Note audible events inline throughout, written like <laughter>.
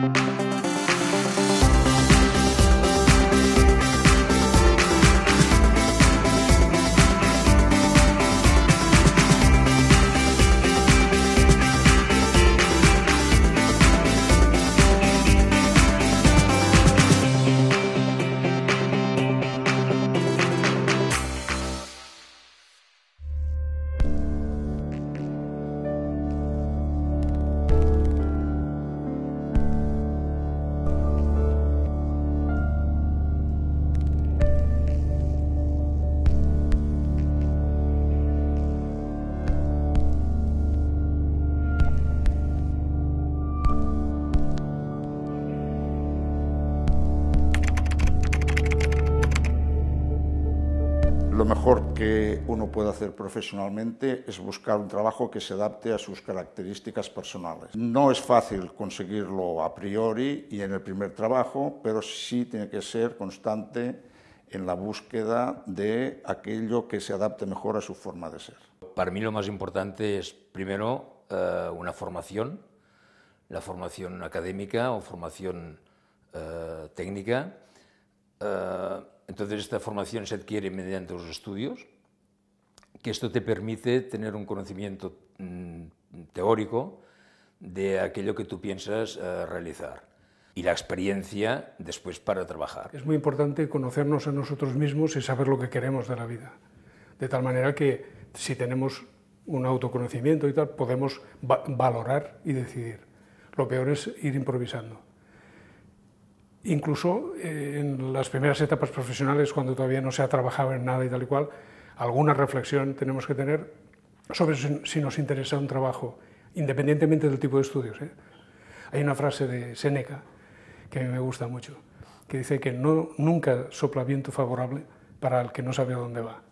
Lo que uno puede hacer profesionalmente es buscar un trabajo que se adapte a sus características personales. No es fácil conseguirlo a priori y en el primer trabajo, pero sí tiene que ser constante en la búsqueda de aquello que se adapte mejor a su forma de ser. Para mí lo más importante es, primero, eh, una formación, la formación académica o formación eh, técnica. Eh, entonces esta formación se adquiere mediante los estudios, que esto te permite tener un conocimiento mm, teórico de aquello que tú piensas eh, realizar y la experiencia después para trabajar. Es muy importante conocernos a nosotros mismos y saber lo que queremos de la vida, de tal manera que si tenemos un autoconocimiento y tal, podemos va valorar y decidir. Lo peor es ir improvisando. Incluso eh, en las primeras etapas profesionales, cuando todavía no se ha trabajado en nada y tal y cual, alguna reflexión tenemos que tener sobre si nos interesa un trabajo, independientemente del tipo de estudios. ¿eh? Hay una frase de Séneca que a mí me gusta mucho, que dice que no, nunca sopla viento favorable para el que no sabe a dónde va.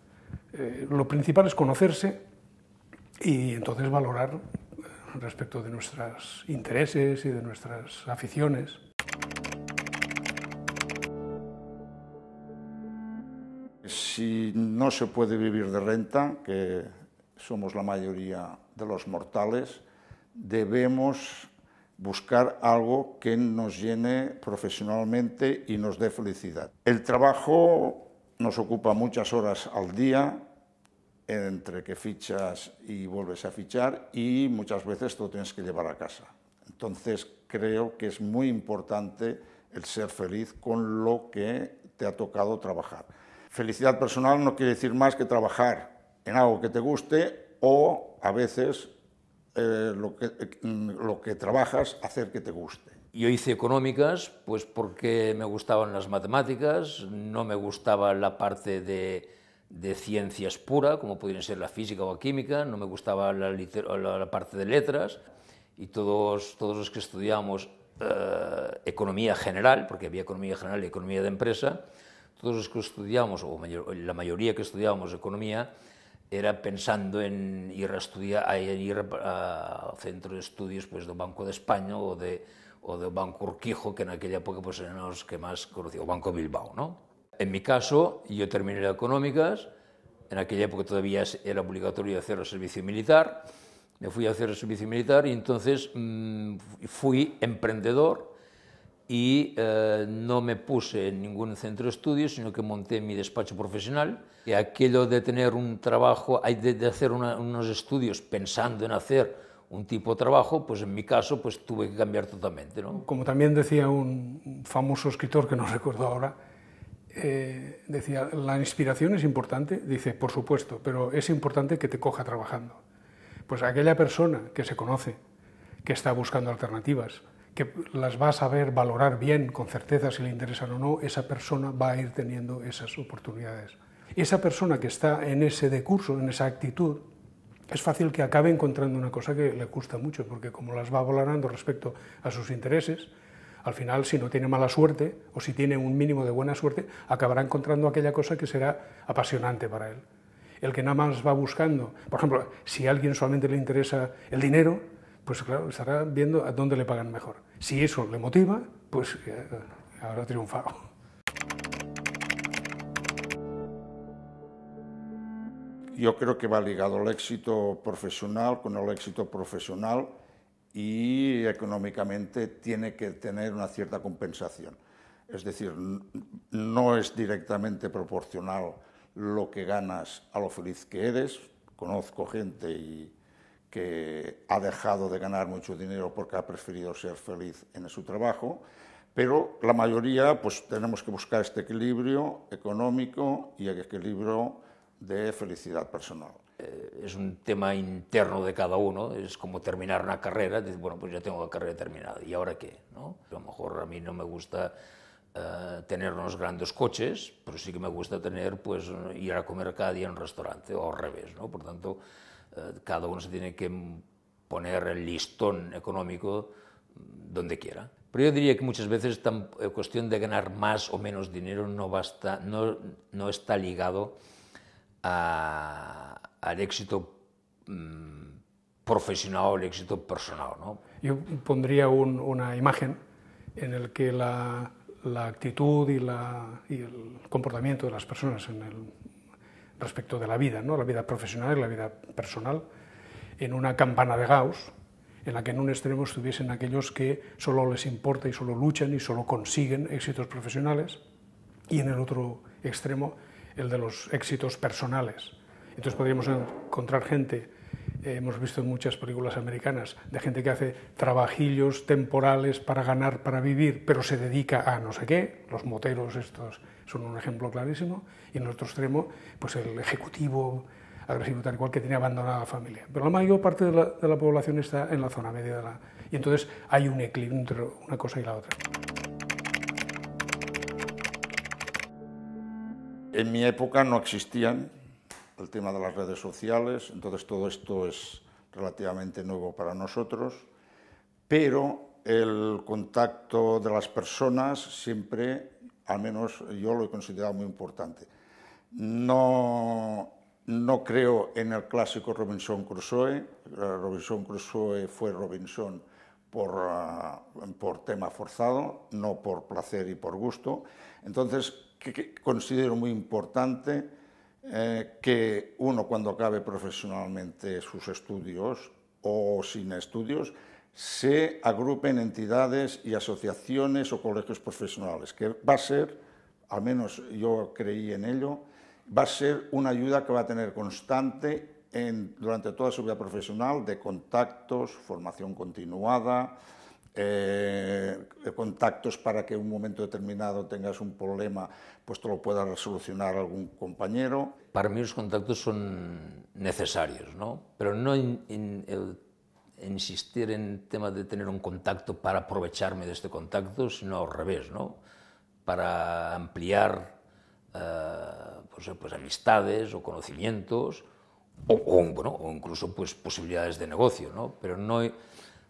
Eh, lo principal es conocerse y entonces valorar respecto de nuestros intereses y de nuestras aficiones. Si no se puede vivir de renta, que somos la mayoría de los mortales, debemos buscar algo que nos llene profesionalmente y nos dé felicidad. El trabajo nos ocupa muchas horas al día, entre que fichas y vuelves a fichar, y muchas veces lo tienes que llevar a casa. Entonces creo que es muy importante el ser feliz con lo que te ha tocado trabajar. Felicidad personal no quiere decir más que trabajar en algo que te guste o a veces eh, lo, que, lo que trabajas hacer que te guste. Yo hice económicas pues porque me gustaban las matemáticas, no me gustaba la parte de, ciencias pura, como podrían ser la física o la química, no me gustaba la, parte de letras, y todos, todos los que estudiamos eh, economía general, porque había economía general y economía de empresa, todos los que estudiamos, o mayor, la mayoría que estudiábamos economía, era pensando en ir a estudiar, a ir a centro de estudios pues, do Banco de España o de, o do Banco Urquijo, que en aquella época pues, eran los que más conocía, o Banco Bilbao. ¿no? En mi caso, yo terminé las económicas, en aquella época todavía era obligatorio hacer el servicio militar, me fui a hacer el servicio militar y entonces mmm, fui emprendedor, y eh, no me puse en ningún centro de estudios, sino que monté mi despacho profesional. Y aquello de tener un trabajo, de, de hacer una, unos estudios pensando en hacer un tipo de trabajo, pues en mi caso pues tuve que cambiar totalmente. ¿no? Como también decía un famoso escritor, que no <laughs> recuerdo ahora, eh, decía, la inspiración es importante, dice, por supuesto, pero es importante que te coja trabajando. Pues aquella persona que se conoce, que está buscando alternativas, que las va a saber valorar bien, con certeza si le interesan o no, esa persona va a ir teniendo esas oportunidades. Esa persona que está en ese decurso, en esa actitud, es fácil que acabe encontrando una cosa que le gusta mucho, porque como las va valorando respecto a sus intereses, al final, si no tiene mala suerte, o si tiene un mínimo de buena suerte, acabará encontrando aquella cosa que será apasionante para él. El que nada más va buscando, por ejemplo, si a alguien solamente le interesa el dinero, pues claro, estará viendo a dónde le pagan mejor. Si eso le motiva, pues eh, habrá triunfado. Yo creo que va ligado el éxito profesional con el éxito profesional y económicamente tiene que tener una cierta compensación. Es decir, no es directamente proporcional lo que ganas a lo feliz que eres. Conozco gente y que ha dejado de ganar mucho dinero porque ha preferido ser feliz en su trabajo, pero la mayoría pues tenemos que buscar este equilibrio económico y el equilibrio de felicidad personal. Eh, es un tema interno de cada uno, es como terminar una carrera, dices, bueno, pues ya tengo la carrera terminada, ¿y ahora qué? ¿no? A lo mejor a mí no me gusta uh, tener unos grandes coches, pero sí que me gusta tener, pues, ir a comer cada día en un restaurante, o al revés, ¿no? Por tanto, cada uno se tiene que poner el listón económico donde quiera. Pero yo diría que muchas veces la cuestión de ganar más o menos dinero no, basta, no, no está ligado al éxito mmm, profesional o el éxito personal. ¿no? Yo pondría un, una imagen en el que la, actitud y, y, el comportamiento de las personas en el, respecto de la vida, ¿no? la vida profesional y la vida personal, en una campana de Gauss, en la que en un extremo estuviesen aquellos que solo les importa y solo luchan y solo consiguen éxitos profesionales, y en el otro extremo el de los éxitos personales, entonces podríamos encontrar gente, eh, hemos visto en muchas películas americanas, de gente que hace trabajillos temporales para ganar, para vivir, pero se dedica a no sé qué, los moteros estos son un ejemplo clarísimo, y en otro extremo, pues el ejecutivo agresivo tal cual que tiene abandonada la familia. Pero la mayor parte de la, de la población está en la zona media de la... Y entonces hay un equilibrio entre una cosa y la otra. En mi época no existían el tema de las redes sociales, entonces todo esto es relativamente nuevo para nosotros, pero el contacto de las personas siempre, al menos yo lo he considerado muy importante. No, no creo en el clásico Robinson Crusoe, Robinson Crusoe fue Robinson por, uh, por tema forzado, no por placer y por gusto. Entonces, que, que considero muy importante eh, que uno cuando acabe profesionalmente sus estudios o sin estudios se agrupen entidades y asociaciones o colegios profesionales, que va a ser, al menos yo creí en ello, va a ser una ayuda que va a tener constante durante toda su vida profesional de contactos, formación continuada, eh, contactos para que en un momento determinado tengas un problema, pues te lo pueda resolucionar algún compañero. Para mí los contactos son necesarios, ¿no? pero no in, in, el, insistir en tema de tener un contacto para aprovecharme de este contacto, sino al revés, ¿no? para ampliar eh, pues, pues, amistades o conocimientos o, o, bueno, o incluso pues, posibilidades de negocio, ¿no? pero no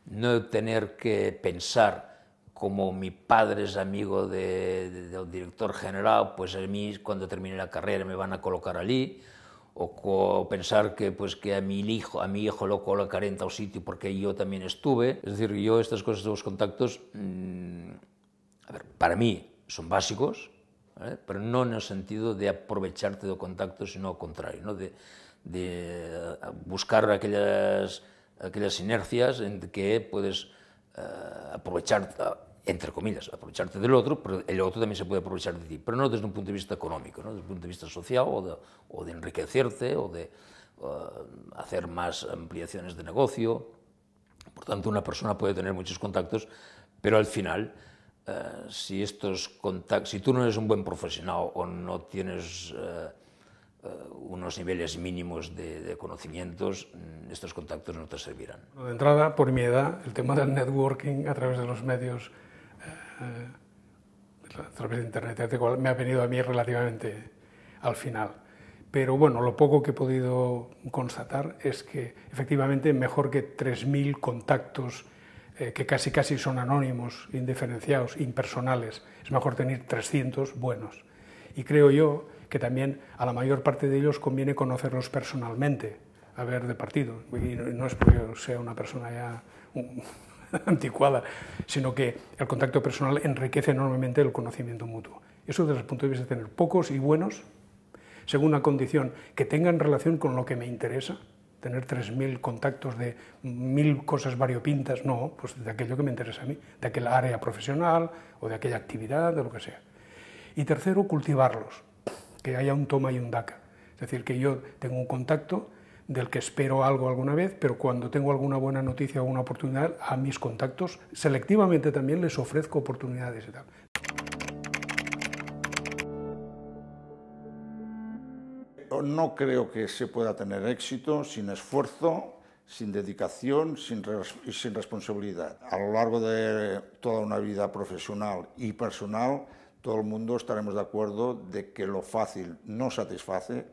no tener que pensar como mi padre es amigo de, de, del director general, pues a mí cuando termine la carrera me van a colocar allí, o, pensar que, pues, que a, mi hijo, a mi hijo lo colocaré en tal sitio porque yo también estuve. Es decir, yo estas cosas los contactos, mmm, a ver, para mí son básicos, pero no en el sentido de aprovecharte de contactos, sino al contrario, ¿no? de, de buscar aquellas aquellas inercias en que puedes uh, aprovechar, entre comillas, aprovecharte del otro, pero el otro también se puede aprovechar de ti, pero no desde un punto de vista económico, ¿no? desde un punto de vista social o de, o de enriquecerte o de uh, hacer más ampliaciones de negocio. Por tanto, una persona puede tener muchos contactos, pero al final, uh, si estos contactos, si tú no eres un buen profesional o no tienes uh, unos niveles mínimos de, de, conocimientos, mm, estos contactos no te servirán. De entrada, por mi edad, el tema del networking a través de los medios, eh, a través de Internet, me ha venido a mí relativamente al final. Pero bueno, lo poco que he podido constatar es que efectivamente mejor que 3.000 contactos eh, que casi casi son anónimos, indiferenciados, impersonales, es mejor tener 300 buenos. Y creo yo que también a la mayor parte de ellos conviene conocerlos personalmente, a ver de partido. Y no es porque sea una persona ya <laughs> anticuada, sino que el contacto personal enriquece enormemente el conocimiento mutuo. Eso desde el punto de vista de tener pocos y buenos, según una condición que tengan relación con lo que me interesa, tener 3.000 contactos de mil cosas variopintas, no, pues de aquello que me interesa a mí, de aquella área profesional o de aquella actividad, de lo que sea. Y tercero, cultivarlos, que haya un toma y un daca. Es decir, que yo tengo un contacto del que espero algo alguna vez, pero cuando tengo alguna buena noticia o una oportunidad, a mis contactos selectivamente también les ofrezco oportunidades y tal. No creo que se pueda tener éxito sin esfuerzo, sin dedicación y sin responsabilidad. A lo largo de toda una vida profesional y personal, todo el mundo estaremos de acuerdo de que lo fácil no satisface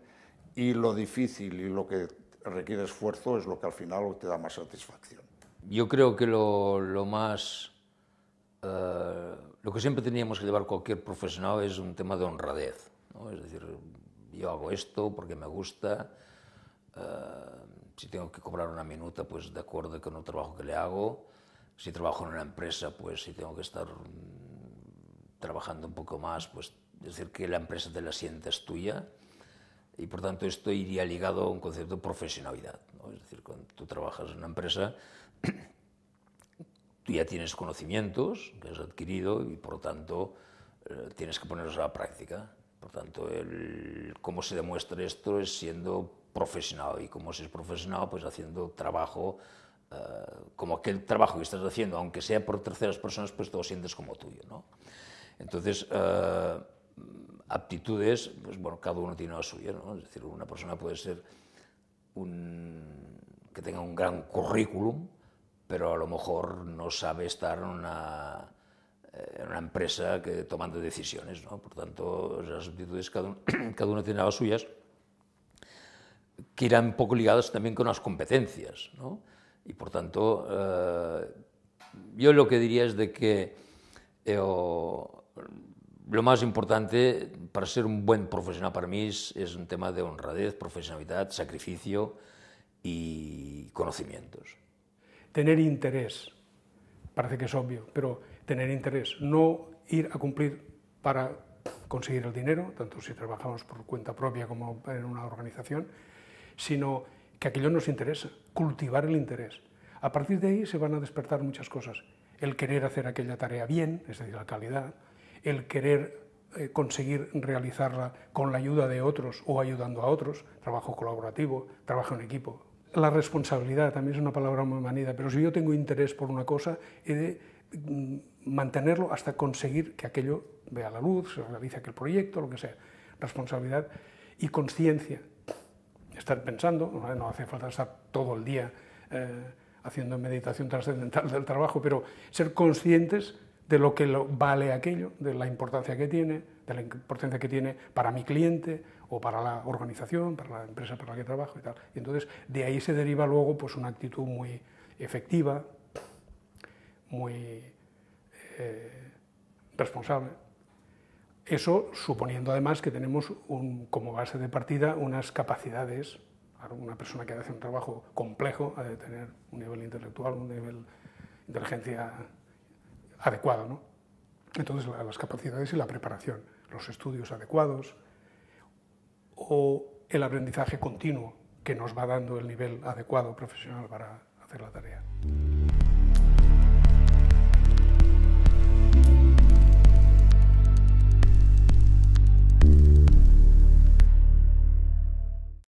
y lo difícil y lo que requiere esfuerzo es lo que al final te da más satisfacción. Yo creo que lo, lo más... Uh, lo que siempre teníamos que llevar cualquier profesional es un tema de honradez. ¿no? Es decir, yo hago esto porque me gusta, uh, si tengo que cobrar una minuta, pues de acuerdo con el trabajo que le hago, si trabajo en una empresa, pues si tengo que estar trabajando un poco más, pues decir que la empresa te la sientes tuya y por tanto esto iría ligado a un concepto de profesionalidad. ¿no? Es decir, cuando tú trabajas en una empresa, <clears throat> tú ya tienes conocimientos que has adquirido y por tanto eh, tienes que ponerlos a la práctica. Por tanto, el, cómo se demuestra esto es siendo profesional y cómo se es profesional, pues haciendo trabajo eh, como aquel trabajo que estás haciendo, aunque sea por terceras personas, pues todo sientes como tuyo. ¿no? Entonces, uh, aptitudes, pues bueno, cada uno tiene la suya, ¿no? Es decir, una persona puede ser un, que tenga un gran currículum, pero a lo mejor no sabe estar en una, eh, en una empresa que, tomando decisiones, ¿no? Por tanto, las aptitudes, cada uno, <clears throat> cada uno tiene las suyas, que irán un poco ligadas también con las competencias, ¿no? Y por tanto, uh, yo lo que diría es de que eh, lo más importante para ser un buen profesional para mí es, un tema de honradez, profesionalidad, sacrificio y conocimientos. Tener interés, parece que es obvio, pero tener interés, no ir a cumplir para conseguir el dinero, tanto si trabajamos por cuenta propia como en una organización, sino que aquello nos interesa, cultivar el interés. A partir de ahí se van a despertar muchas cosas. El querer hacer aquella tarea bien, es decir, la calidad, el querer eh, conseguir realizarla con la ayuda de otros o ayudando a otros, trabajo colaborativo, trabajo en equipo. La responsabilidad también es una palabra muy manida, pero si yo tengo interés por una cosa, he de mm, mantenerlo hasta conseguir que aquello vea la luz, se realice aquel proyecto, lo que sea. Responsabilidad y conciencia. Estar pensando, no hace falta estar todo el día eh, haciendo meditación trascendental del trabajo, pero ser conscientes de lo que vale aquello, de la importancia que tiene, de la importancia que tiene para mi cliente o para la organización, para la empresa para la que trabajo y tal. Y entonces de ahí se deriva luego pues una actitud muy efectiva, muy eh, responsable. Eso suponiendo además que tenemos como base de partida unas capacidades, una persona que hace un trabajo complejo ha de tener un nivel intelectual, un nivel de inteligencia adecuado. ¿no? Entonces, las capacidades y la preparación, los estudios adecuados o el aprendizaje continuo que nos va dando el nivel adecuado profesional para hacer la tarea.